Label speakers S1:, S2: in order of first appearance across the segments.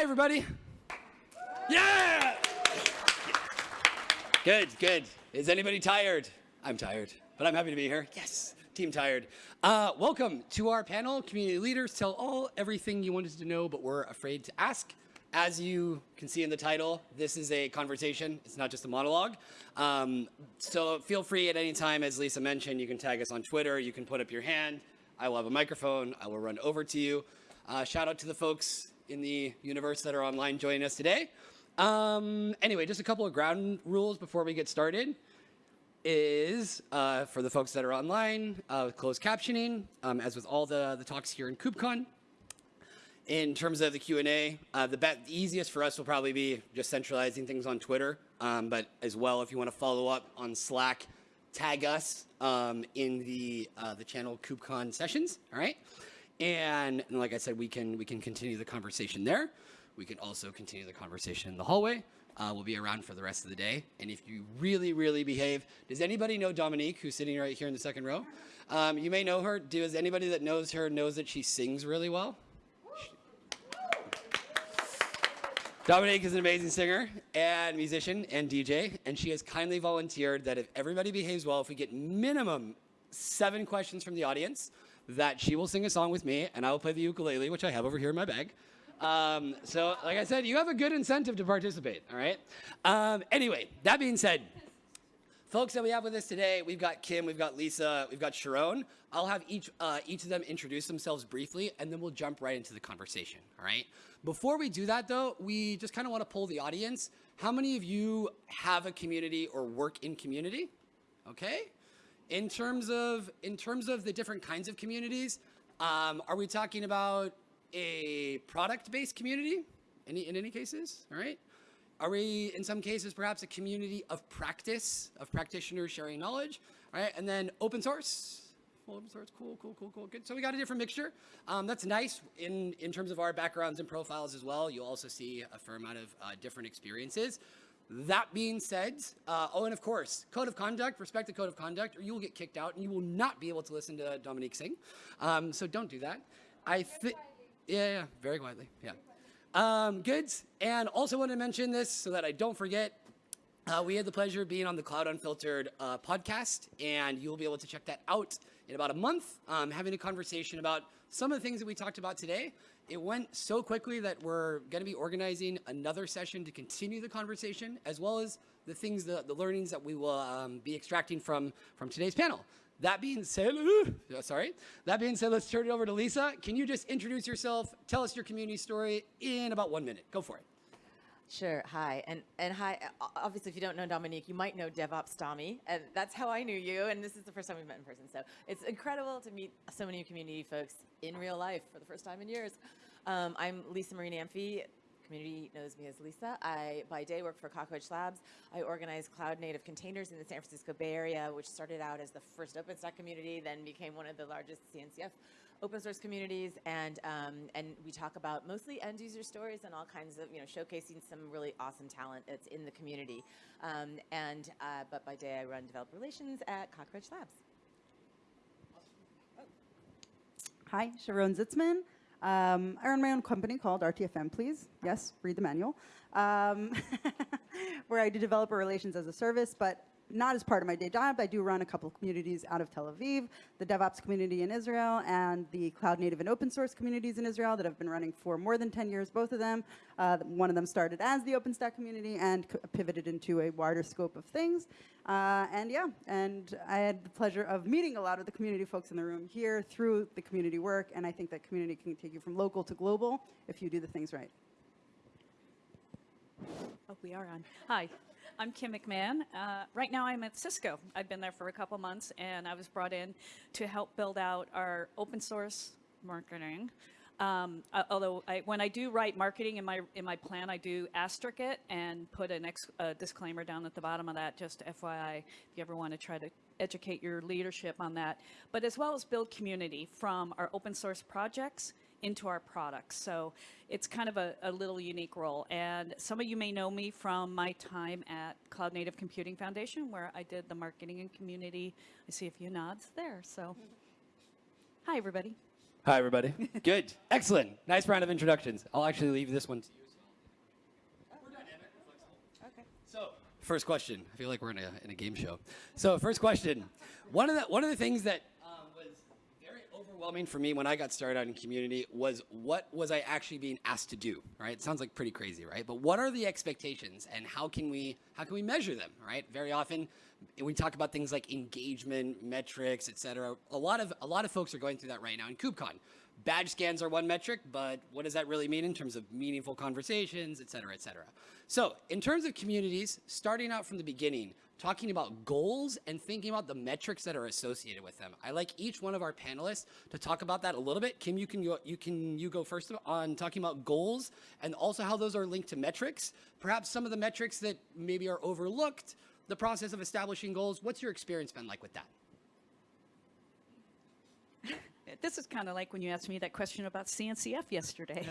S1: Hi, everybody. Yeah! Good, good. Is anybody tired? I'm tired, but I'm happy to be here. Yes, team tired. Uh, welcome to our panel, Community Leaders Tell All Everything You Wanted to Know But Were Afraid to Ask. As you can see in the title, this is a conversation. It's not just a monologue. Um, so feel free at any time, as Lisa mentioned, you can tag us on Twitter. You can put up your hand. I will have a microphone. I will run over to you. Uh, shout out to the folks in the universe that are online joining us today. Um, anyway, just a couple of ground rules before we get started is uh, for the folks that are online, uh, closed captioning, um, as with all the, the talks here in KubeCon. In terms of the Q&A, uh, the, the, easiest for us will probably be just centralizing things on Twitter, um, but as well, if you want to follow up on Slack, tag us um, in the, uh, the channel KubeCon sessions, all right? And, and like I said, we can, we can continue the conversation there. We can also continue the conversation in the hallway. Uh, we'll be around for the rest of the day. And if you really, really behave, does anybody know Dominique, who's sitting right here in the second row? Um, you may know her. Does anybody that knows her knows that she sings really well? Dominique is an amazing singer and musician and DJ, and she has kindly volunteered that if everybody behaves well, if we get minimum seven questions from the audience, that she will sing a song with me, and I will play the ukulele, which I have over here in my bag. Um, so, like I said, you have a good incentive to participate, all right? Um, anyway, that being said, folks that we have with us today, we've got Kim, we've got Lisa, we've got Sharone. I'll have each, uh, each of them introduce themselves briefly, and then we'll jump right into the conversation, all right? Before we do that, though, we just kind of want to pull the audience. How many of you have a community or work in community? Okay. In terms of in terms of the different kinds of communities, um, are we talking about a product-based community? Any in any cases, all right? Are we in some cases perhaps a community of practice of practitioners sharing knowledge, all right? And then open source, open source, cool, cool, cool, cool, good. So we got a different mixture. Um, that's nice in, in terms of our backgrounds and profiles as well. You'll also see a fair amount of uh, different experiences. That being said, uh, oh, and of course, code of conduct, respect the code of conduct, or you will get kicked out and you will not be able to listen to Dominique sing. Um, so don't do that. I think, yeah, yeah, very quietly, yeah. Um, good, and also want to mention this so that I don't forget, uh, we had the pleasure of being on the Cloud Unfiltered uh, podcast, and you'll be able to check that out in about a month, um, having a conversation about some of the things that we talked about today. It went so quickly that we're going to be organizing another session to continue the conversation, as well as the things, the, the learnings that we will um, be extracting from, from today's panel. That being said, uh, sorry. That being said, let's turn it over to Lisa. Can you just introduce yourself, tell us your community story in about one minute? Go for it.
S2: Sure. Hi. And and hi. Obviously, if you don't know Dominique, you might know DevOps Tommy, and that's how I knew you. And this is the first time we've met in person, so it's incredible to meet so many community folks in real life for the first time in years. Um, I'm Lisa Marie Namphy. Community knows me as Lisa. I, by day, work for Cockroach Labs. I organize cloud native containers in the San Francisco Bay Area, which started out as the first OpenStack community, then became one of the largest CNCF open source communities, and um, and we talk about mostly end user stories and all kinds of you know showcasing some really awesome talent that's in the community. Um, and uh, but by day I run developer relations at Cockroach Labs.
S3: Hi, Sharone Zitzman. Um, I run my own company called RTFM, please. Yes, read the manual. Um, where I do developer relations as a service, but not as part of my day job. I do run a couple of communities out of Tel Aviv, the DevOps community in Israel and the cloud native and open source communities in Israel that have been running for more than 10 years, both of them. Uh, one of them started as the OpenStack community and pivoted into a wider scope of things. Uh, and yeah, and I had the pleasure of meeting a lot of the community folks in the room here through the community work, and I think that community can take you from local to global if you do the things right.
S4: Oh, we are on. Hi. I'm Kim McMahon. Uh, right now I'm at Cisco. I've been there for a couple months and I was brought in to help build out our open source marketing. Um, uh, although I, when I do write marketing in my in my plan, I do asterisk it and put a ex, disclaimer down at the bottom of that, just FYI, if you ever want to try to educate your leadership on that. But as well as build community from our open source projects into our products. So it's kind of a, a little unique role. And some of you may know me from my time at Cloud Native Computing Foundation, where I did the marketing and community. I see a few nods there. So hi, everybody.
S1: Hi, everybody. Good. Excellent. Nice round of introductions. I'll actually leave this one to you. So. Okay. So first question. I feel like we're in a, in a game show. So first question. One of the, one of the things that overwhelming for me when I got started out in community was what was I actually being asked to do. Right? It sounds like pretty crazy, right? But what are the expectations, and how can we how can we measure them? Right? Very often we talk about things like engagement metrics, et cetera. A lot of a lot of folks are going through that right now in KubeCon. Badge scans are one metric, but what does that really mean in terms of meaningful conversations, et cetera, et cetera? So in terms of communities, starting out from the beginning, talking about goals and thinking about the metrics that are associated with them. I like each one of our panelists to talk about that a little bit. Kim, you can go, you can you go first on talking about goals and also how those are linked to metrics. Perhaps some of the metrics that maybe are overlooked, the process of establishing goals. What's your experience been like with that?
S4: This is kind of like when you asked me that question about CNCF yesterday.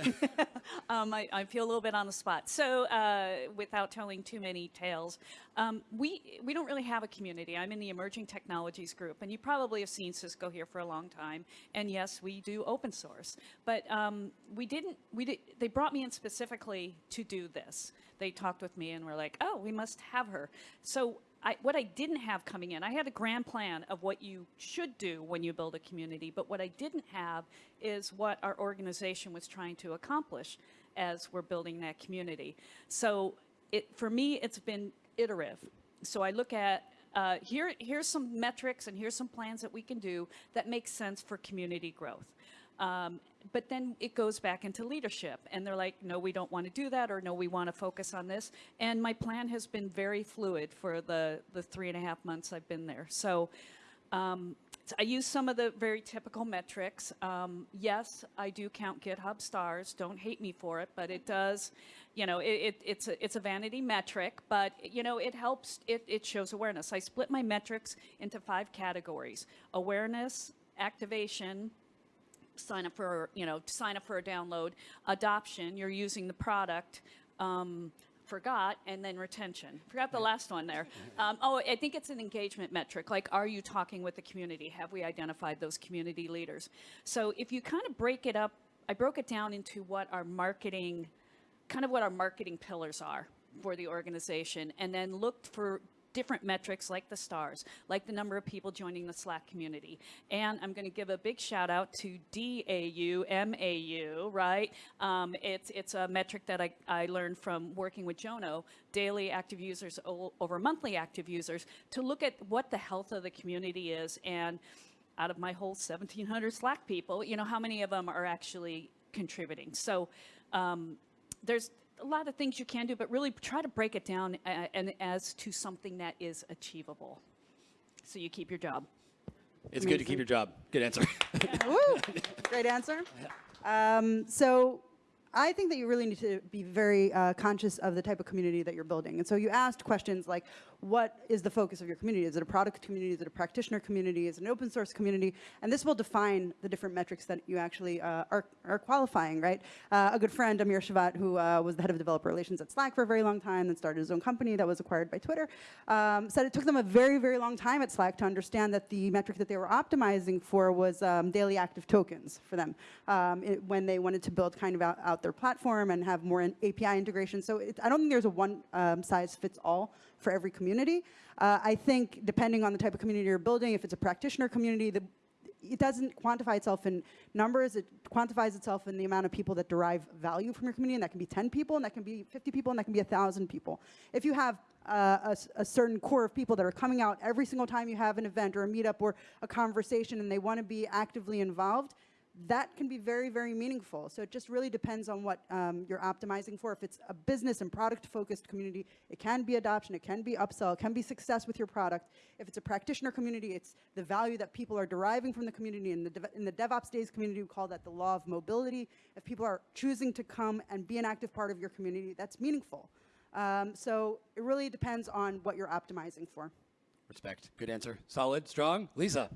S4: um, I, I feel a little bit on the spot. So, uh, without telling too many tales, um, we we don't really have a community. I'm in the emerging technologies group, and you probably have seen Cisco here for a long time. And yes, we do open source, but um, we didn't. We did. They brought me in specifically to do this. They talked with me and were like, "Oh, we must have her." So I, what I didn't have coming in, I had a grand plan of what you should do when you build a community, but what I didn't have is what our organization was trying to accomplish as we're building that community. So it, for me, it's been iterative. So I look at uh, here, here's some metrics and here's some plans that we can do that make sense for community growth. Um, but then it goes back into leadership and they're like, no, we don't want to do that or no, we want to focus on this. And my plan has been very fluid for the, the three and a half months I've been there. So um, I use some of the very typical metrics. Um, yes, I do count GitHub stars. Don't hate me for it, but it does, you know, it, it, it's, a, it's a vanity metric, but, you know, it helps, it, it shows awareness. I split my metrics into five categories. Awareness, activation, sign up for, you know, sign up for a download, adoption, you're using the product, um, forgot, and then retention. Forgot the last one there. Um, oh, I think it's an engagement metric. Like, are you talking with the community? Have we identified those community leaders? So if you kind of break it up, I broke it down into what our marketing, kind of what our marketing pillars are for the organization, and then looked for different metrics like the stars, like the number of people joining the Slack community. And I'm going to give a big shout out to DAU, MAU, right? Um, it's, it's a metric that I, I learned from working with Jono, daily active users over monthly active users, to look at what the health of the community is. And out of my whole 1,700 Slack people, you know, how many of them are actually contributing? So um, there's a lot of things you can do, but really try to break it down uh, and as to something that is achievable. So you keep your job.
S1: It's good to keep your job. Good answer.
S3: Woo! Great answer. Um, so I think that you really need to be very uh, conscious of the type of community that you're building. And so you asked questions like, what is the focus of your community? Is it a product community? Is it a practitioner community? Is it an open source community? And this will define the different metrics that you actually uh, are, are qualifying, right? Uh, a good friend, Amir Shevat, who uh, was the head of developer relations at Slack for a very long time, then started his own company that was acquired by Twitter, um, said it took them a very, very long time at Slack to understand that the metric that they were optimizing for was um, daily active tokens for them um, it, when they wanted to build kind of out, out their platform and have more API integration. So it, I don't think there's a one um, size fits all for every community. Uh, I think depending on the type of community you're building, if it's a practitioner community, the, it doesn't quantify itself in numbers. It quantifies itself in the amount of people that derive value from your community, and that can be 10 people, and that can be 50 people, and that can be 1,000 people. If you have uh, a, a, certain core of people that are coming out every single time you have an event or a meetup or a conversation, and they want to be actively involved, that can be very, very meaningful. So it just really depends on what um, you're optimizing for. If it's a business and product-focused community, it can be adoption, it can be upsell, it can be success with your product. If it's a practitioner community, it's the value that people are deriving from the community. In the, in the DevOps Days community, we call that the law of mobility. If people are choosing to come and be an active part of your community, that's meaningful. Um, so it really depends on what you're optimizing for.
S1: Respect. Good answer. Solid. Strong. Lisa.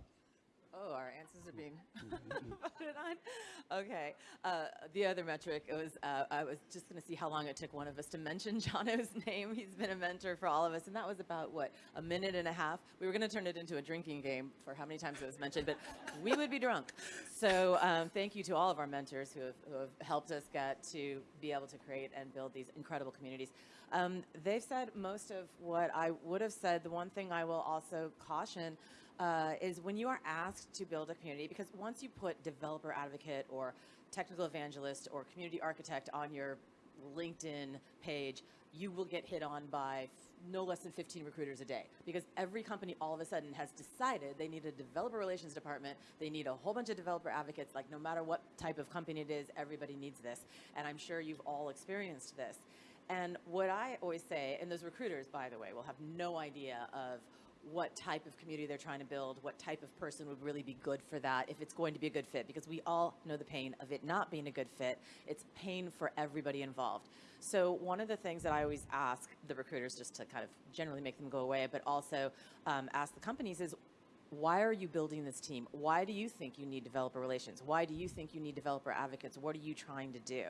S2: Oh, our answers are being voted on. Okay. Uh, the other metric was uh, I was just going to see how long it took one of us to mention Jono's name. He's been a mentor for all of us, and that was about what a minute and a half. We were going to turn it into a drinking game for how many times it was mentioned, but we would be drunk. So um, thank you to all of our mentors who have, who have helped us get to be able to create and build these incredible communities. Um, they've said most of what I would have said. The one thing I will also caution uh, is when you are asked to build a community, because once you put developer advocate or technical evangelist or community architect on your LinkedIn page, you will get hit on by no less than 15 recruiters a day. Because every company all of a sudden has decided they need a developer relations department they need a whole bunch of developer advocates like no matter what type of company it is everybody needs this. And i'm sure you've all experienced this. And what I always say, and those recruiters, by the way, will have no idea of what type of community they're trying to build, what type of person would really be good for that, if it's going to be a good fit, because we all know the pain of it not being a good fit. It's pain for everybody involved. So one of the things that I always ask the recruiters, just to kind of generally make them go away, but also um, ask the companies is, why are you building this team? Why do you think you need developer relations? Why do you think you need developer advocates? What are you trying to do?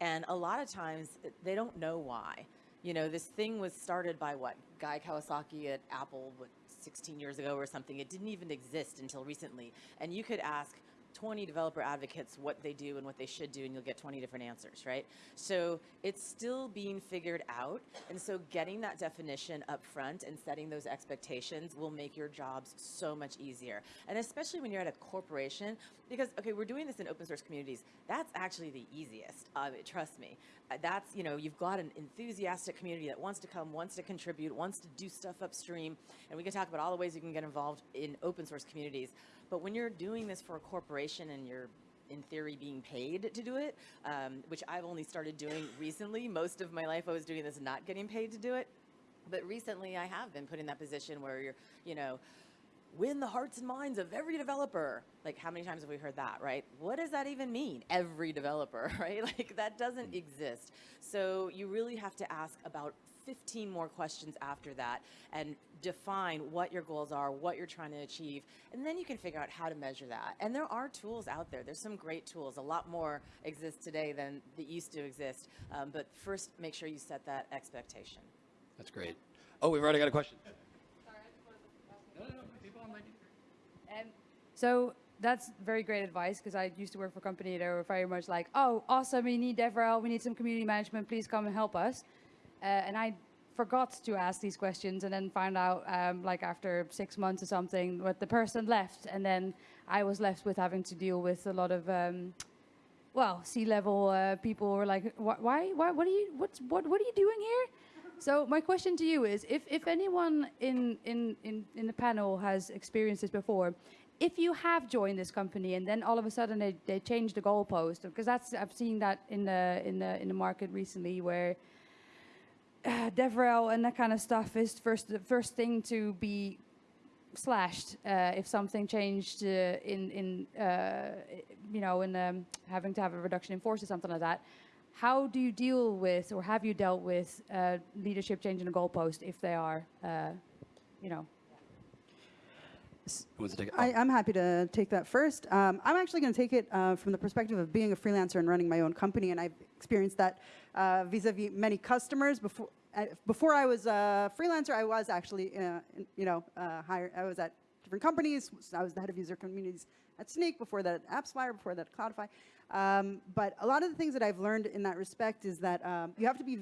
S2: And a lot of times they don't know why. You know, this thing was started by what? Guy Kawasaki at Apple, what, 16 years ago or something. It didn't even exist until recently. And you could ask 20 developer advocates what they do and what they should do, and you'll get 20 different answers, right? So it's still being figured out. And so getting that definition up front and setting those expectations will make your jobs so much easier. And especially when you're at a corporation, because, okay, we're doing this in open source communities. That's actually the easiest. Uh, trust me. Uh, that's, you know, you've got an enthusiastic community that wants to come, wants to contribute, wants to do stuff upstream. And we can talk about all the ways you can get involved in open source communities. But when you're doing this for a corporation and you're in theory being paid to do it, um, which I've only started doing recently. Most of my life I was doing this not getting paid to do it. But recently I have been put in that position where you're, you know, win the hearts and minds of every developer. Like, how many times have we heard that, right? What does that even mean? Every developer, right? Like, that doesn't exist. So, you really have to ask about 15 more questions after that and define what your goals are, what you're trying to achieve, and then you can figure out how to measure that. And there are tools out there. There's some great tools. A lot more exist today than that used to exist. Um, but first, make sure you set that expectation.
S1: That's great. Oh, we've already got a question. No, no, no. People on mic.
S5: Um, so that's very great advice because I used to work for a company that were very much like, oh, awesome, we need DevRel, we need some community management, please come and help us. Uh, and I forgot to ask these questions and then found out um, like after six months or something what the person left. And then I was left with having to deal with a lot of um, well C-level uh, people were like "Wh- why why what are you what's what what are you doing here? So my question to you is if if anyone in in in, in the panel has experienced this before if you have joined this company and then all of a sudden they, they change the goalpost because that's I've seen that in the in the in the market recently where uh, DevRel and that kind of stuff is first the first thing to be slashed uh, if something changed uh, in in uh, you know in um, having to have a reduction in force or something like that. How do you deal with, or have you dealt with, uh, leadership changing the goalpost if they are, uh, you know?
S1: Who wants to take it?
S3: I, I'm happy to take that first. Um, I'm actually going to take it uh, from the perspective of being a freelancer and running my own company, and I've experienced that uh, vis-a-vis many customers. Before, uh, before I was a freelancer, I was actually, uh, you know, hired. I was at different companies. I was the head of user communities at Snyk. Before that, at AppsFlyer. Before that, at Cloudify. Um, but a lot of the things that I've learned in that respect is that um, you have to be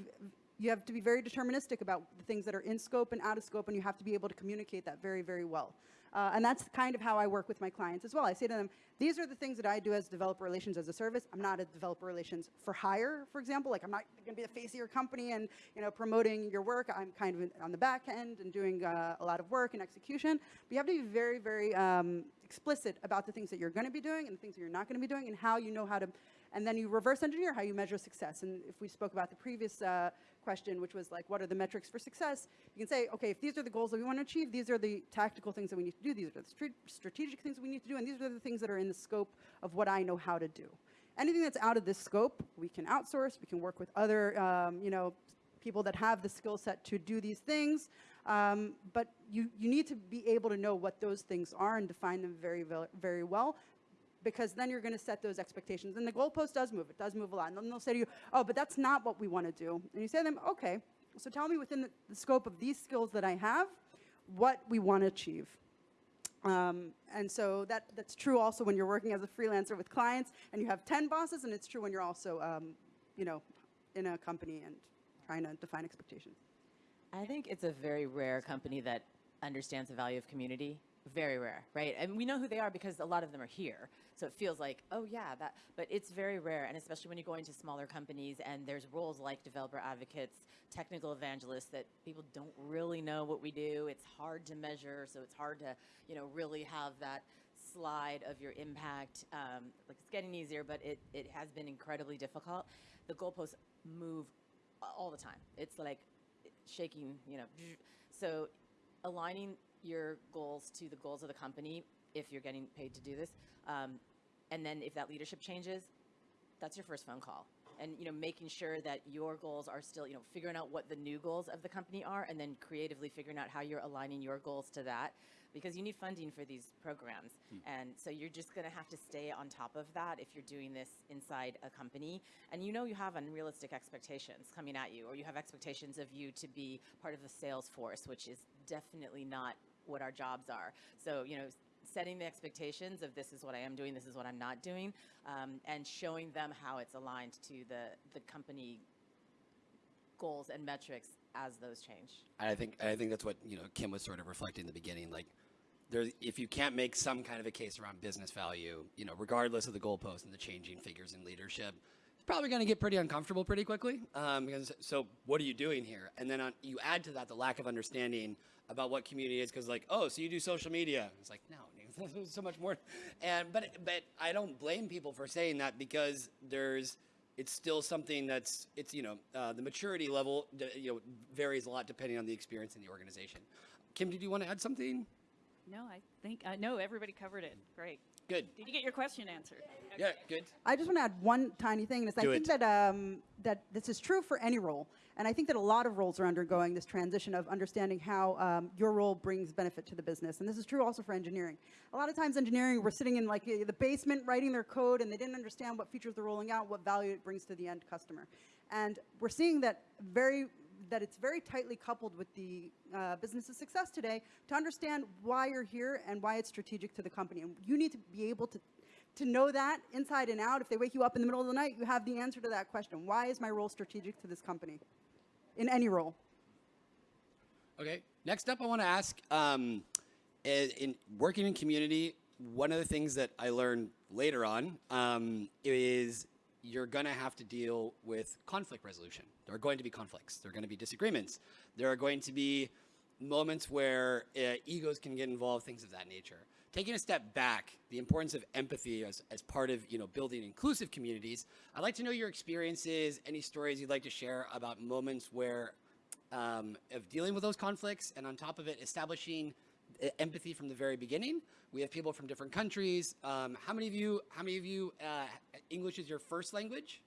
S3: you have to be very deterministic about the things that are in scope and out of scope, and you have to be able to communicate that very, very well. Uh, and that's kind of how I work with my clients as well. I say to them, these are the things that I do as developer relations as a service. I'm not a developer relations for hire, for example. Like I'm not going to be the face of your company and you know promoting your work. I'm kind of on the back end and doing uh, a lot of work and execution. But you have to be very, very um, explicit about the things that you're going to be doing and the things that you're not going to be doing and how you know how to and then you reverse engineer how you measure success. And if we spoke about the previous uh, question, which was like, what are the metrics for success? You can say, okay, if these are the goals that we want to achieve, these are the tactical things that we need to do, these are the stra- strategic things we need to do, and these are the things that are in the scope of what I know how to do. Anything that's out of this scope, we can outsource, we can work with other, um, you know, people that have the skill set to do these things. Um, but you, you need to be able to know what those things are and define them very, very well because then you're going to set those expectations. And the goalpost does move. It does move a lot. And then they'll say to you, oh, but that's not what we want to do. And you say to them, okay, so tell me within the, the scope of these skills that I have, what we want to achieve. Um, and so that, that's true also when you're working as a freelancer with clients and you have 10 bosses, and it's true when you're also, um, you know, in a company and trying to define expectations.
S2: I think it's a very rare company that understands the value of community. Very rare, right? And we know who they are because a lot of them are here. So it feels like, oh yeah, that, but it's very rare. And especially when you go into smaller companies and there's roles like developer advocates, technical evangelists that people don't really know what we do. It's hard to measure. So it's hard to, you know, really have that slide of your impact. Um, like it's getting easier, but it, it has been incredibly difficult. The goalposts move all the time. It's like shaking, you know. So aligning your goals to the goals of the company, if you're getting paid to do this, um, and then if that leadership changes, that's your first phone call. And you know, making sure that your goals are still, you know, figuring out what the new goals of the company are, and then creatively figuring out how you're aligning your goals to that, because you need funding for these programs, and so you're just going to have to stay on top of that if you're doing this inside a company, and you know you have unrealistic expectations coming at you, or you have expectations of you to be part of the sales force, which is definitely not what our jobs are. So you know, setting the expectations of this is what I am doing, this is what I'm not doing, um, and showing them how it's aligned to the, the company goals and metrics as those change.
S1: I think I think that's what you know Kim was sort of reflecting in the beginning. Like, there, if you can't make some kind of a case around business value, you know, regardless of the goalpost and the changing figures in leadership, it's probably going to get pretty uncomfortable pretty quickly. Um, because so, what are you doing here? And then on, you add to that the lack of understanding about what community is, because like, oh, so you do social media? It's like, no, there's so much more. And but but I don't blame people for saying that because there's it's still something that's it's you know uh, the maturity level you know varies a lot depending on the experience in the organization. Kim, did you want to add something?
S4: No, I think, I know everybody covered it. Great.
S1: Good.
S4: Did you get your question answered?
S1: Yeah, good.
S3: I just want to add one tiny thing, and it's I think
S1: it.
S3: that um, that this is true for any role, and I think that a lot of roles are undergoing this transition of understanding how um, your role brings benefit to the business, and this is true also for engineering. A lot of times, engineering we're sitting in like the basement writing their code, and they didn't understand what features they're rolling out, what value it brings to the end customer, and we're seeing that very that it's very tightly coupled with the uh, business's success today to understand why you're here and why it's strategic to the company. And you need to be able to to know that inside and out. If they wake you up in the middle of the night, you have the answer to that question. Why is my role strategic to this company? In any role.
S1: Okay. Next up, I want to ask um, in, in working in community, one of the things that I learned later on um, is you're going to have to deal with conflict resolution. There are going to be conflicts. There are going to be disagreements. There are going to be moments where uh, egos can get involved, things of that nature. Taking a step back, the importance of empathy as, as part of you know building inclusive communities. I'd like to know your experiences, any stories you'd like to share about moments where um, of dealing with those conflicts, and on top of it, establishing empathy from the very beginning. We have people from different countries. Um, how many of you? How many of you? Uh, English is your first language?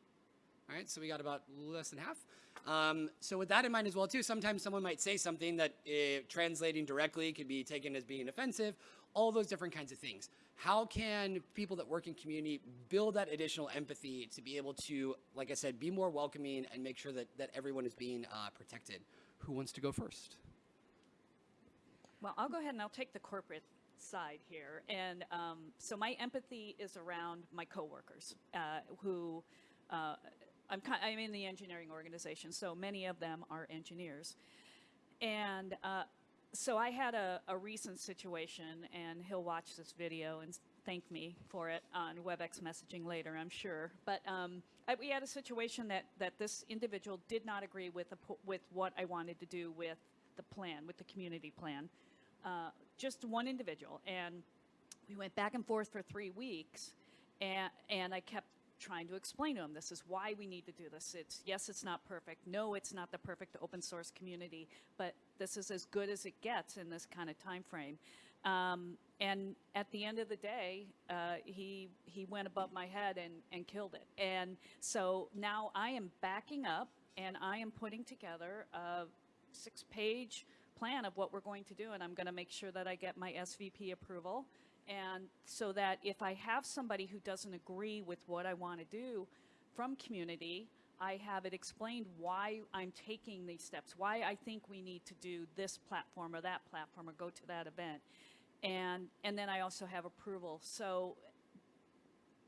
S1: All right, so we got about less than half. Um, so with that in mind as well, too, sometimes someone might say something that uh, translating directly could be taken as being offensive. All those different kinds of things. How can people that work in community build that additional empathy to be able to, like I said, be more welcoming and make sure that that everyone is being uh, protected? Who wants to go first?
S4: Well, I'll go ahead and I'll take the corporate side here. And um, so my empathy is around my coworkers uh, who uh, I'm, I'm in the engineering organization, so many of them are engineers. And uh, so I had a, a recent situation, and he'll watch this video and thank me for it on WebEx messaging later, I'm sure. But um, I, we had a situation that, that this individual did not agree with, po- with what I wanted to do with the plan, with the community plan. Uh, just one individual. And we went back and forth for three weeks, and, and I kept trying to explain to him this is why we need to do this. It's yes, it's not perfect. No, it's not the perfect open source community, but this is as good as it gets in this kind of time frame. Um, and at the end of the day, uh, he he went above my head and, and killed it. And so now I am backing up and I am putting together a six-page plan of what we're going to do, and I'm going to make sure that I get my SVP approval. And so that if I have somebody who doesn't agree with what I want to do from community, I have it explained why I'm taking these steps, why I think we need to do this platform or that platform or go to that event. And, and then I also have approval. So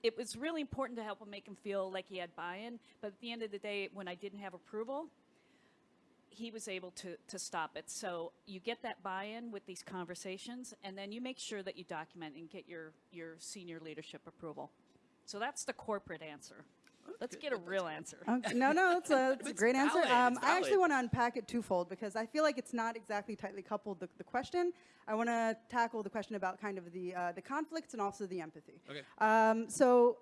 S4: it was really important to help him make him feel like he had buy-in. But at the end of the day, when I didn't have approval, he was able to, to stop it. So you get that buy-in with these conversations, and then you make sure that you document and get your, your senior leadership approval. So that's the corporate answer. Let's get a real answer.
S3: Okay, no, no, it's a, it's a
S1: It's
S3: great answer. Um, I actually want to unpack it twofold because I feel like it's not exactly tightly coupled the, the question. I want to tackle the question about kind of the uh, the conflicts and also the empathy.
S1: Okay.
S3: Um, so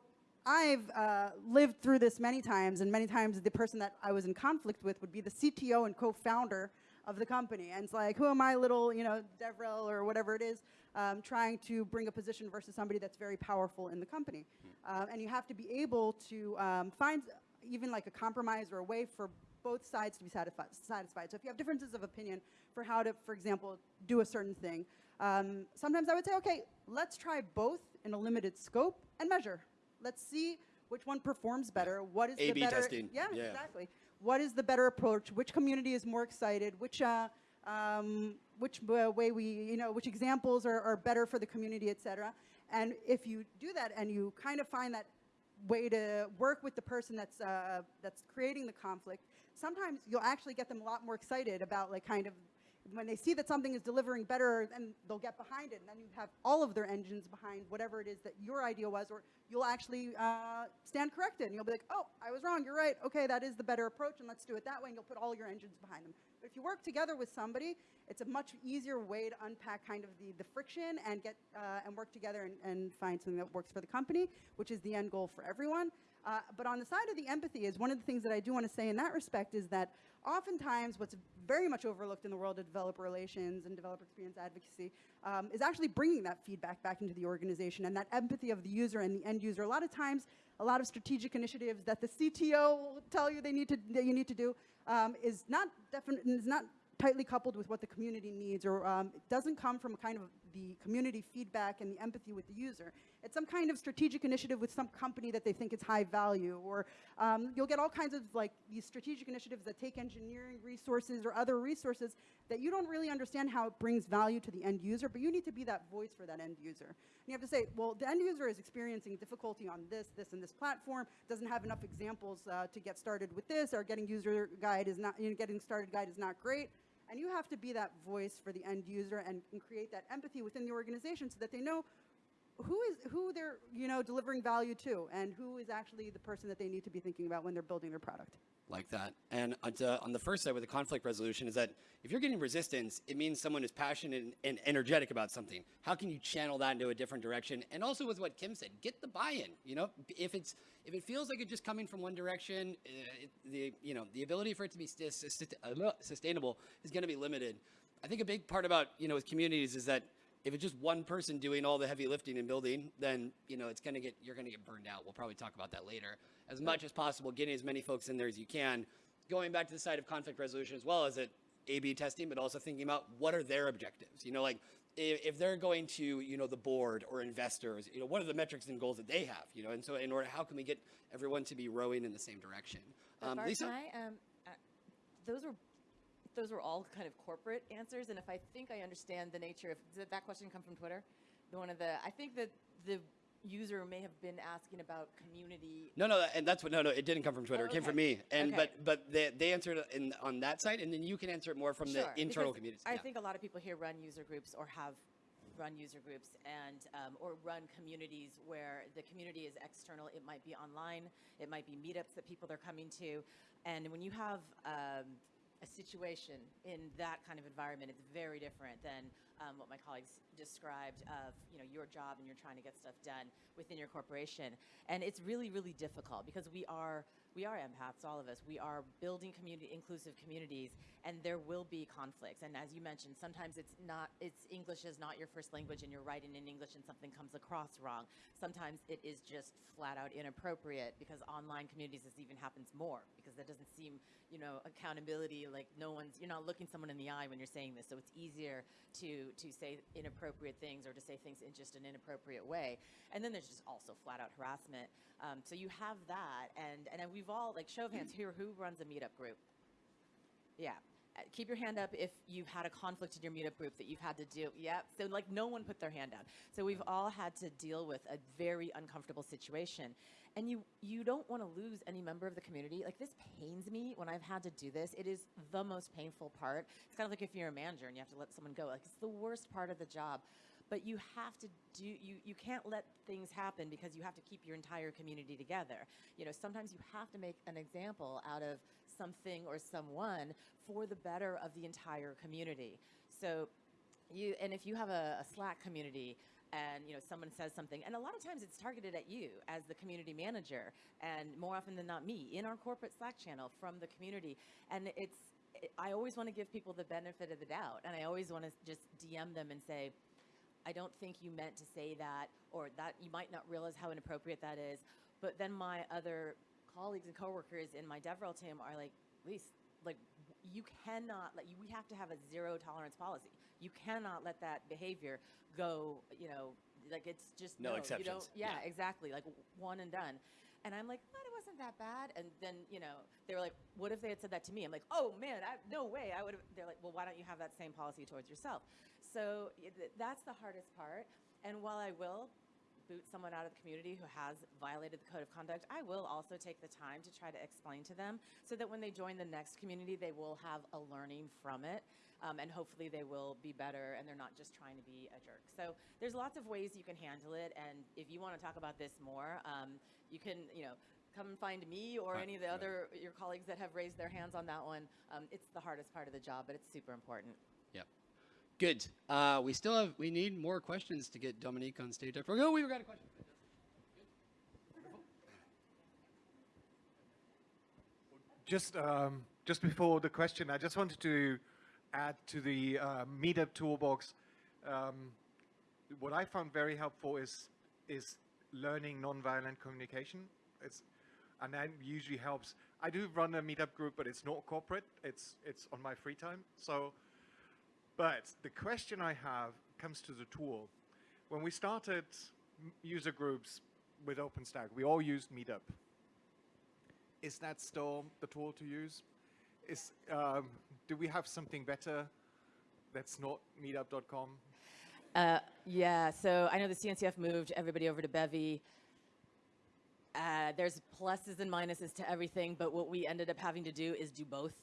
S3: I've uh, lived through this many times, and many times the person that I was in conflict with would be the CTO and co-founder of the company. And it's like, who am I, little, you know, Devrel or whatever it is, um, trying to bring a position versus somebody that's very powerful in the company. Um, and you have to be able to um, find even like a compromise or a way for both sides to be satisfied. satisfied. So if you have differences of opinion for how to, for example, do a certain thing, um, sometimes I would say, okay, let's try both in a limited scope and measure. Let's see which one performs better. What is
S1: A/B
S3: the better?
S1: testing.
S3: Yeah,
S1: Yeah.
S3: exactly. What is the better approach? Which community is more excited? Which uh, um, which uh, way we, you know, which examples are, are better for the community, et cetera. And if you do that and you kind of find that way to work with the person that's uh, that's creating the conflict, sometimes you'll actually get them a lot more excited about like kind of when they see that something is delivering better, then they'll get behind it, and then you have all of their engines behind whatever it is that your idea was, or you'll actually uh, stand corrected, and you'll be like, oh, I was wrong, you're right, okay, that is the better approach, and let's do it that way, and you'll put all your engines behind them. But if you work together with somebody, it's a much easier way to unpack kind of the, the friction and get uh, and work together and, and find something that works for the company, which is the end goal for everyone. Uh, but on the side of the empathy is one of the things that I do want to say in that respect is that oftentimes what's very much overlooked in the world of developer relations and developer experience advocacy um, is actually bringing that feedback back into the organization and that empathy of the user and the end user. A lot of times, a lot of strategic initiatives that the CTO will tell you they need to that you need to do um, is not definite is not tightly coupled with what the community needs or um, doesn't come from a kind of the community feedback and the empathy with the user. It's some kind of strategic initiative with some company that they think is high value or um, you'll get all kinds of like these strategic initiatives that take engineering resources or other resources that you don't really understand how it brings value to the end user, but you need to be that voice for that end user. And you have to say, well, the end user is experiencing difficulty on this, this, and this platform, doesn't have enough examples uh, to get started with this, or getting user guide is not, you know, getting started guide is not great. And you have to be that voice for the end user and, and create that empathy within the organization so that they know who is who they're you know delivering value to and who is actually the person that they need to be thinking about when they're building their product.
S1: Like that. And on, to, on the first side with the conflict resolution is that if you're getting resistance, it means someone is passionate and, energetic about something. How can you channel that into a different direction? And also with what Kim said, get the buy-in. You know, if it's if it feels like it's just coming from one direction, uh, it, the you know the ability for it to be uh, sustainable is going to be limited. I think a big part about you know with communities is that if it's just one person doing all the heavy lifting and building, then you know it's gonna get you're gonna get burned out. We'll probably talk about that later. As much as possible, getting as many folks in there as you can. Going back to the side of conflict resolution as well as it A/B testing, but also thinking about what are their objectives. You know, like if, if they're going to you know the board or investors, you know what are the metrics and goals that they have. You know, and so in order, how can we get everyone to be rowing in the same direction? Um,
S2: Bart,
S1: Lisa,
S2: I, um, uh, those were those were all kind of corporate answers, and if I think I understand the nature of did that question come from Twitter? The one of the I think that the user may have been asking about community.
S1: No, no, and that's what. No, no, it didn't come from Twitter.
S2: Oh,
S1: It came from me. And
S2: Okay.
S1: but but they, they answered it in on that side, and then you can answer it more from
S2: Sure,
S1: the internal
S2: because
S1: communities.
S2: I
S1: Yeah.
S2: think a lot of people here run user groups or have run user groups and um, or run communities where the community is external. It might be online, it might be meetups that people are coming to, and when you have um, a situation in that kind of environment, it's very different than um, what my colleagues described of you know your job and you're trying to get stuff done within your corporation, and it's really really difficult because we are we are empaths, all of us. We are building community, inclusive communities, and there will be conflicts. And as you mentioned, sometimes it's not, it's English is not your first language, and you're writing in English, and something comes across wrong. Sometimes it is just flat out inappropriate because online communities this even happens more because that doesn't seem, you know, accountability. Like no one's, you're not looking someone in the eye when you're saying this, so it's easier to to say inappropriate things or to say things in just an inappropriate way. And then there's just also flat out harassment. Um, so you have that, and and we've all like show of hands here who runs a meetup group. Yeah. Uh, Keep your hand up if you've had a conflict in your meetup group that you've had to do. Yep. So like no one put their hand down. So we've all had to deal with a very uncomfortable situation. And you you don't want to lose any member of the community. Like this pains me when I've had to do this. It is the most painful part. It's kind of like if you're a manager and you have to let someone go. Like it's the worst part of the job. But you have to do you you can't let things happen because you have to keep your entire community together. You know, sometimes you have to make an example out of something or someone for the better of the entire community. So you and if you have a, a slack community and you know someone says something and a lot of times it's targeted at you as the community manager and more often than not me in our corporate slack channel from the community and it's i always want to give people the benefit of the doubt and i always want to just dm them and say I don't think you meant to say that, or that you might not realize how inappropriate that is. But then my other colleagues and coworkers in my DevRel team are like, Lise, like you cannot let you. We have to have a zero tolerance policy. You cannot let that behavior go. You know, like it's just
S1: No
S2: You
S1: exceptions.
S2: don't, yeah,
S1: Yeah.
S2: exactly. Like one and done. And I'm like, but it wasn't that bad. And then, you know, they were like, what if they had said that to me? I'm like, oh man, I, no way. I would have. They're like, well, why don't you have that same policy towards yourself? So that's the hardest part. And while I will boot someone out of the community who has violated the code of conduct, I will also take the time to try to explain to them so that when they join the next community, they will have a learning from it. Um, and hopefully they will be better and they're not just trying to be a jerk. So there's lots of ways you can handle it. And if you want to talk about this more, um, you can, you know, come find me or any of the other your colleagues that have raised their hands on that one. Um, it's the hardest part of the job, but it's super important.
S1: Good. Uh, we still have, we need more questions to get Dominique on stage. Oh, we've got a question.
S6: Just, um, just before the question, I just wanted to add to the uh, Meetup toolbox. Um, what I found very helpful is is learning nonviolent communication. It's and that usually helps. I do run a Meetup group, but it's not corporate. It's it's on my free time. So, but the question I have comes to the tool. When we started user groups with OpenStack, we all used Meetup is that still the tool to use? Is um, do we have something better that's not meetup.com?
S2: Uh, yeah, so I know the CNCF moved everybody over to Bevy. Uh, there's pluses and minuses to everything, but what we ended up having to do is do both.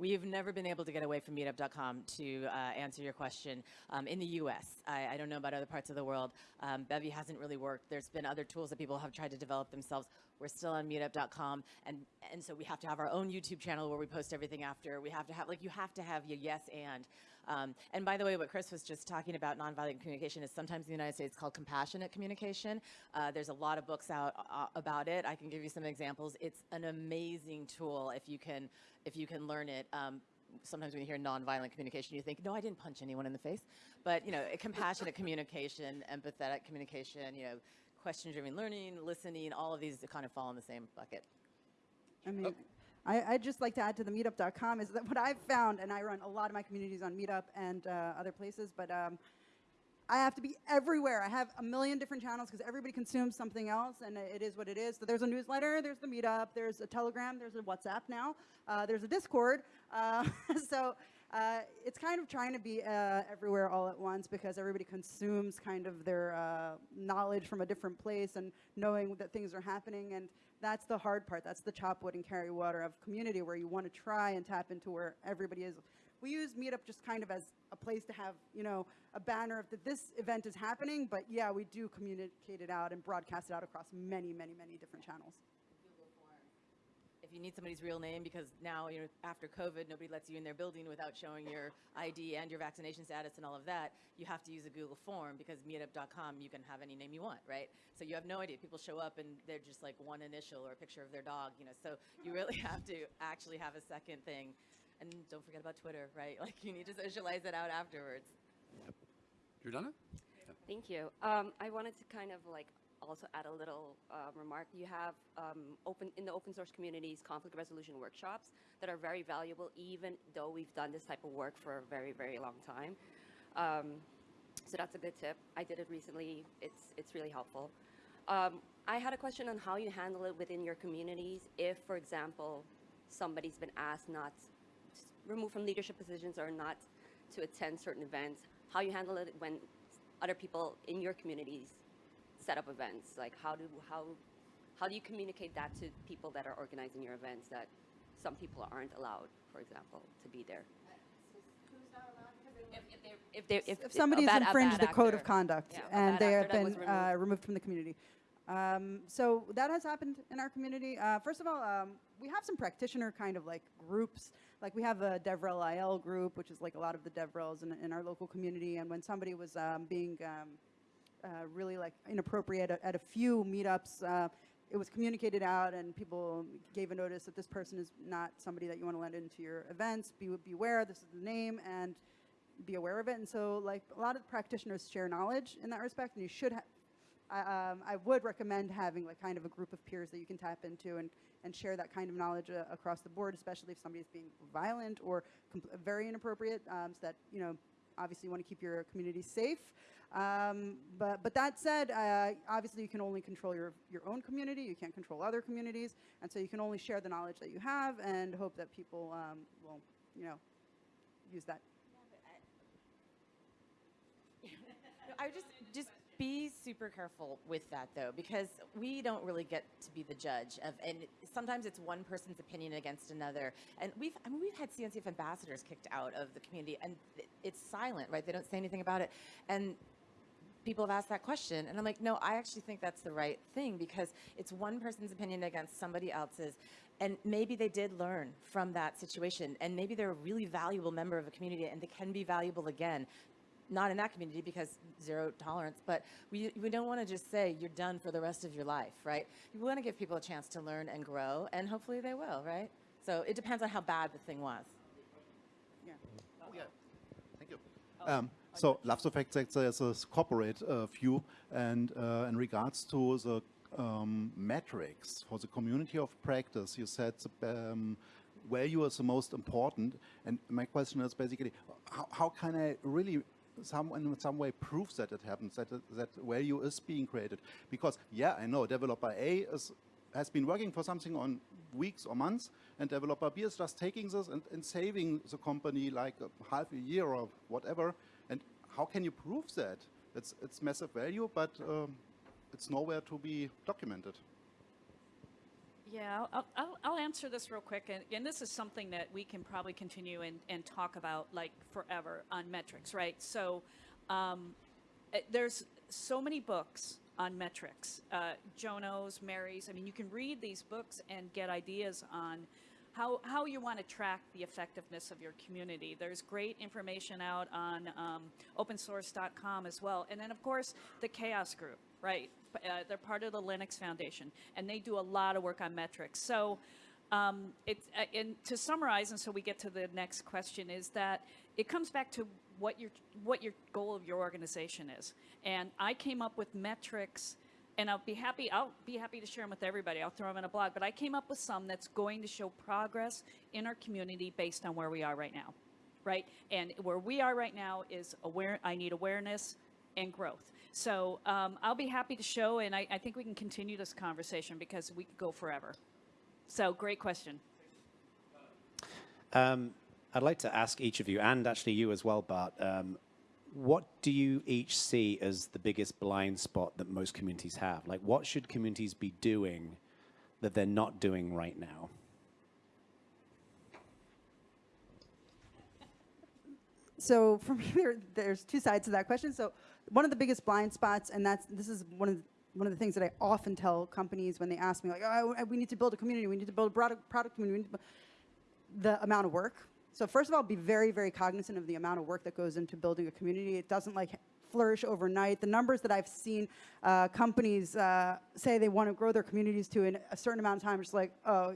S2: We've never been able to get away from meetup.com to uh, answer your question. Um, in the US, I, I don't know about other parts of the world. Um, Bevy hasn't really worked. There's been other tools that people have tried to develop themselves. We're still on meetup.com, and, and so we have to have our own YouTube channel where we post everything after. We have to have, like, you have to have your yes and. Um, and by the way, what Chris was just talking about, nonviolent communication, is sometimes in the United States called compassionate communication. Uh, there's a lot of books out uh, about it. I can give you some examples. It's an amazing tool if you can if you can learn it. Um, sometimes when you hear nonviolent communication, you think, no, I didn't punch anyone in the face. But you know, compassionate communication, empathetic communication, you know, question-driven learning, listening, all of these kind of fall in the same bucket.
S3: I mean, I, I'd just like to add to the meetup.com is that what I've found, and I run a lot of my communities on Meetup and uh, other places, but um, I have to be everywhere. I have a million different channels because everybody consumes something else, and it is what it is. So there's a newsletter, there's the Meetup, there's a Telegram, there's a WhatsApp now, uh, there's a Discord. Uh, so uh, it's kind of trying to be uh, everywhere all at once because everybody consumes kind of their uh, knowledge from a different place and knowing that things are happening. And that's the hard part. That's the chop wood and carry water of community where you want to try and tap into where everybody is. We use Meetup just kind of as a place to have, you know, a banner of that this event is happening. But yeah, we do communicate it out and broadcast it out across many, many, many different channels.
S2: If if you need somebody's real name, because now, you know, after COVID, nobody lets you in their building without showing your ID and your vaccination status and all of that, you have to use a Google form because meetup.com, you can have any name you want, right? So you have no idea. People show up and they're just like one initial or a picture of their dog, you know, so you really have to actually have a second thing. And don't forget about Twitter, right? Like you need to socialize it out afterwards.
S1: Jordana?
S7: Thank you. Um, I wanted to kind of like also add a little uh, remark. You have um, open in the open source communities conflict resolution workshops that are very valuable, even though we've done this type of work for a very very long time. Um, so that's a good tip. I did it recently. It's it's really helpful. Um, I had a question on how you handle it within your communities. If, for example, somebody's been asked not removed from leadership positions or not to attend certain events, how you handle it when other people in your communities set up events. Like how do how how do you communicate that to people that are organizing your events that some people aren't allowed, for example, to be there? If, if, they're- if, they're- if,
S3: If somebody has
S7: bad-
S3: infringed the code of conduct
S7: Yeah,
S3: and they have
S7: that was
S3: been uh, removed from the community. Um, so that has happened in our community. Uh, first of all, um, we have some practitioner kind of like groups. Like we have a DevRel IL group, which is like a lot of the DevRels in, in our local community. And when somebody was um, being um, uh, really like inappropriate at, at a few meetups, uh, it was communicated out and people gave a notice that this person is not somebody that you want to let into your events. Be, beware, this is the name, and be aware of it. And so like a lot of practitioners share knowledge in that respect, and you should have, I, um, I would recommend having like kind of a group of peers that you can tap into and, and share that kind of knowledge uh, across the board, especially if somebody's being violent or very inappropriate, um, so that, you know, obviously you want to keep your community safe. Um, but, but that said, uh, obviously you can only control your, your own community, you can't control other communities, and so you can only share the knowledge that you have and hope that people um, will, you know, use that.
S2: No, I just just be super careful with that though, because we don't really get to be the judge of, and sometimes it's one person's opinion against another. And we've, I mean, we've had CNCF ambassadors kicked out of the community, and it's silent, right? They don't say anything about it, and people have asked that question, and I'm like, no, I actually think that's the right thing because it's one person's opinion against somebody else's. And maybe they did learn from that situation, and maybe they're a really valuable member of a community, and they can be valuable again not in that community because zero tolerance, but we, we don't want to just say you're done for the rest of your life, right? We want to give people a chance to learn and grow, and hopefully they will, right? So it depends on how bad the thing was.
S8: yeah Thank you. Um, so, love the fact that there's a corporate uh, view, and uh, in regards to the um, metrics for the community of practice, you said um, value is the most important. And my question is basically, how, how can I really some in some way proves that it happens, that that value is being created? Because yeah, I know developer A is has been working for something on weeks or months, and developer B is just taking this and, and saving the company like a half a year or whatever. And how can you prove that? It's, it's massive value, but um, it's nowhere to be documented.
S4: Yeah, I'll, I'll, I'll answer this real quick. And, and this is something that we can probably continue and, and talk about like forever on metrics, right? So um, eh, there's so many books on metrics. Uh, Jono's, Mary's. I mean, you can read these books and get ideas on how, how you want to track the effectiveness of your community. There's great information out on um, opensource.com as well. And then, of course, the CHAOSS Group, right? Uh, they're part of the Linux Foundation, and they do a lot of work on metrics. So, um, uh, and to summarize, and so we get to the next question, is that it comes back to what your what your goal of your organization is. And I came up with metrics, and I'll be happy. I'll be happy to share them with everybody. I'll throw them in a blog. But I came up with some that's going to show progress in our community based on where we are right now, right? And where we are right now is aware. I need awareness and growth. So um, I'll be happy to show, and I, I think we can continue this conversation because we could go forever. So great question.
S9: Um, I'd like to ask each of you, and actually you as well, Bart, um, what do you each see as the biggest blind spot that most communities have? Like, what should communities be doing that they're not doing right now?
S3: So for me, there, there's two sides to that question. So one of the biggest blind spots, and that's this is one of the one of the things that I often tell companies when they ask me, like, oh, we need to build a community, we need to build a product, product community, we need to bu-" the amount of work. So first of all, be very, very cognizant of the amount of work that goes into building a community. It doesn't like flourish overnight. The numbers that I've seen uh, companies uh, say they want to grow their communities to in a certain amount of time, it's like, oh,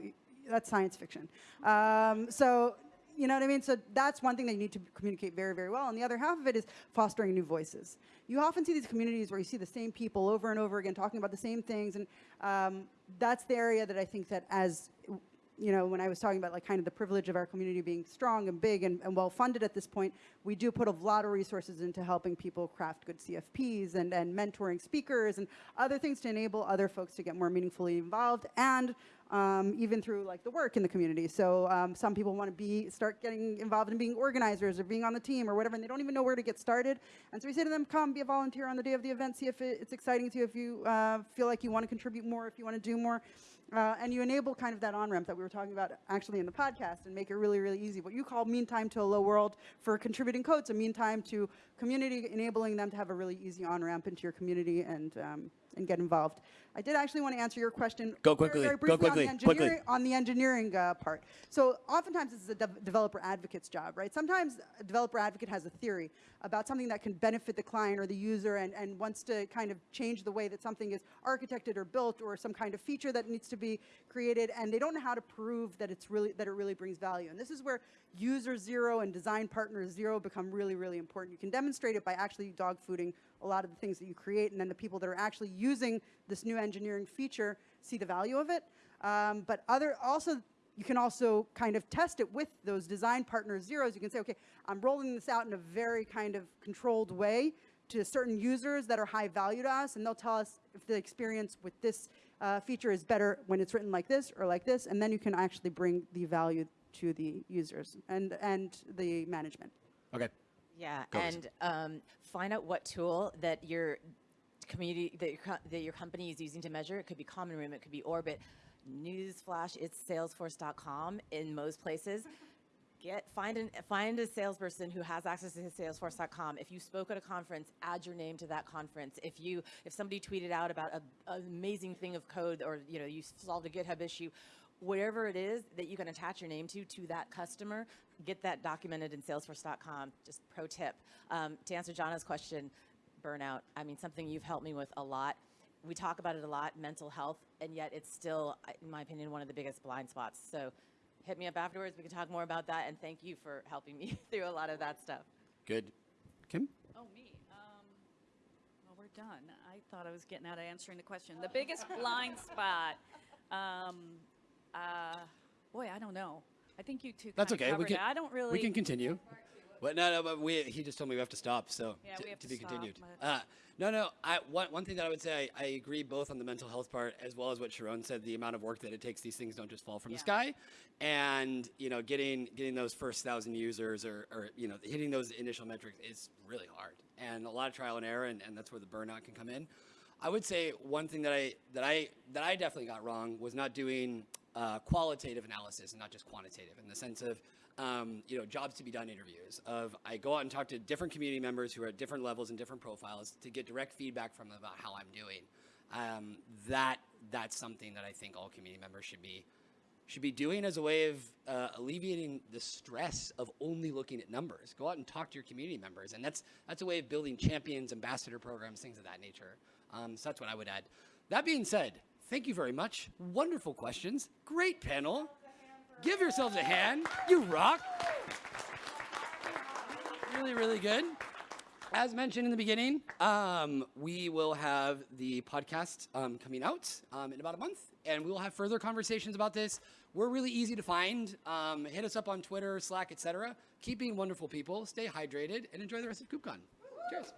S3: that's science fiction. Um, so you know what I mean? So that's one thing that you need to communicate very, very well. And the other half of it is fostering new voices. You often see these communities where you see the same people over and over again talking about the same things. And um, that's the area that I think that as you know, when I was talking about like kind of the privilege of our community being strong and big and, and well funded at this point, we do put a lot of resources into helping people craft good CFPs and, and mentoring speakers and other things to enable other folks to get more meaningfully involved and um, even through like the work in the community. So um, some people want to be start getting involved in being organizers or being on the team or whatever, and they don't even know where to get started. And so we say to them, come be a volunteer on the day of the event, see if it, it's exciting to you, if you uh, feel like you want to contribute more, if you want to do more. Uh, and you enable kind of that on-ramp that we were talking about actually in the podcast and make it really, really easy. What you call mean time to hello world for contributing codes, a mean time to community, enabling them to have a really easy on-ramp into your community and, um, and get involved. I did actually want to answer your question
S1: Go quickly,
S3: very
S1: go
S3: briefly
S1: quickly,
S3: on the
S1: quickly.
S3: engineering, on the engineering uh, part. So oftentimes this is a dev- developer advocate's job, right? Sometimes a developer advocate has a theory about something that can benefit the client or the user and, and wants to kind of change the way that something is architected or built or some kind of feature that needs to be created and they don't know how to prove that it's really that it really brings value. And this is where user zero and design partner zero become really, really important. You can demonstrate it by actually dog fooding a lot of the things that you create and then the people that are actually using this new engineering feature see the value of it. Um, but other also you can also kind of test it with those design partner zeros. You can say, okay, I'm rolling this out in a very kind of controlled way to certain users that are high value to us, and they'll tell us if the experience with this uh, feature is better when it's written like this or like this, and then you can actually bring the value to the users and, and the management.
S1: Okay.
S2: Yeah,
S1: Go,
S2: and um, find out what tool that your community that your, that your company is using to measure. It could be Common Room, it could be Orbit. Newsflash, it's Salesforce.com in most places. Get find an find a salesperson who has access to Salesforce.com. If you spoke at a conference, add your name to that conference. If you if somebody tweeted out about a, an amazing thing of code or you know you solved a GitHub issue, whatever it is that you can attach your name to to that customer, get that documented in Salesforce.com. Just pro tip um, to answer John's question, burnout. I mean something you've helped me with a lot. We talk about it a lot, mental health, and yet it's still, in my opinion, one of the biggest blind spots. So hit me up afterwards. We can talk more about that. And thank you for helping me through a lot of that stuff.
S1: Good. Kim?
S4: Oh, me. Um, well, we're done. I thought I was getting out of answering the question. The biggest blind spot. Um, uh, boy, I don't know. I think you two.
S1: That's
S4: kinda
S1: okay. We can.
S4: it. I don't really.
S1: We can continue. But no, no, but we, he just told me we have to stop, so
S4: Yeah,
S1: to,
S4: we have
S1: to
S4: to
S1: be
S4: stop,
S1: continued. Uh, no, no. I, one, one thing that I would say, I, I agree both on the mental health part as well as what Sharone said. The amount of work that it takes; these things don't just fall from the sky. And you know, getting getting those first thousand users or, or you know, hitting those initial metrics is really hard, and a lot of trial and error, and, and that's where the burnout can come in. I would say one thing that I that I that I definitely got wrong was not doing uh, qualitative analysis and not just quantitative in the sense of um, you know jobs to be done interviews of I go out and talk to different community members who are at different levels and different profiles to get direct feedback from them about how I'm doing. Um, that that's something that I think all community members should be should be doing as a way of uh, alleviating the stress of only looking at numbers. Go out and talk to your community members, and that's that's a way of building champions, ambassador programs, things of that nature. Um, so that's what I would add. That being said, thank you very much. Wonderful questions. Great panel. Give yourselves a hand. You rock. Really, really good. As mentioned in the beginning, um, we will have the podcast um, coming out um, in about a month, and we will have further conversations about this. We're really easy to find. Um, hit us up on Twitter, Slack, etc. Keep being wonderful people. Stay hydrated, and enjoy the rest of KubeCon. Cheers.